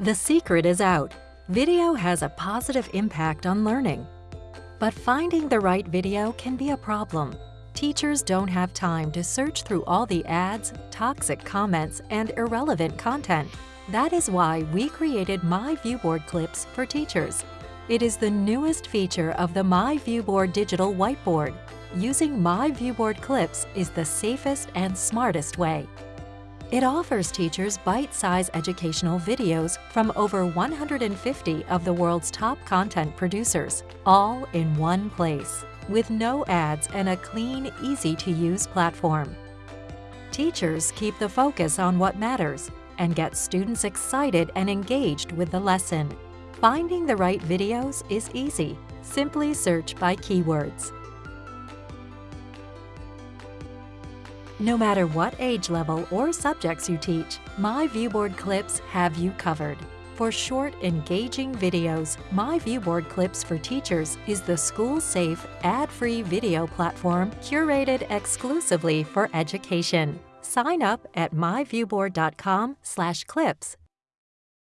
The secret is out. Video has a positive impact on learning. But finding the right video can be a problem. Teachers don't have time to search through all the ads, toxic comments, and irrelevant content. That is why we created My Viewboard Clips for teachers. It is the newest feature of the My Viewboard digital whiteboard. Using My Viewboard Clips is the safest and smartest way. It offers teachers bite-sized educational videos from over 150 of the world's top content producers, all in one place, with no ads and a clean, easy-to-use platform. Teachers keep the focus on what matters and get students excited and engaged with the lesson. Finding the right videos is easy. Simply search by keywords. No matter what age level or subjects you teach, My Viewboard Clips have you covered. For short, engaging videos, My Viewboard Clips for Teachers is the school-safe, ad-free video platform curated exclusively for education. Sign up at myviewboard.com/clips